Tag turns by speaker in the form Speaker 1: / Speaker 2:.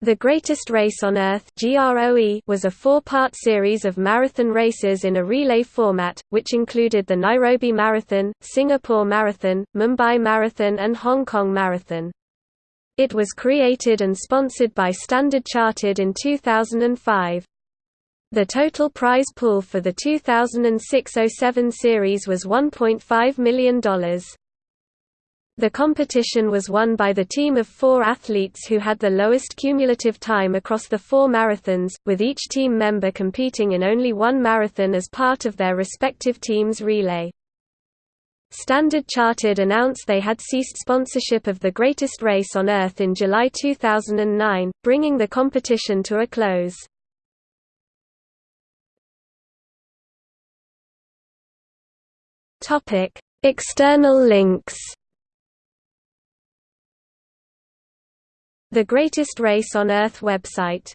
Speaker 1: The Greatest Race on Earth was a four-part series of marathon races in a relay format, which included the Nairobi Marathon, Singapore Marathon, Mumbai Marathon and Hong Kong Marathon. It was created and sponsored by Standard Chartered in 2005. The total prize pool for the 2006–07 series was $1.5 million. The competition was won by the team of four athletes who had the lowest cumulative time across the four marathons, with each team member competing in only one marathon as part of their respective team's relay. Standard Chartered announced they had ceased sponsorship of the greatest race on Earth in July 2009, bringing the competition to a close. External links The Greatest Race on Earth website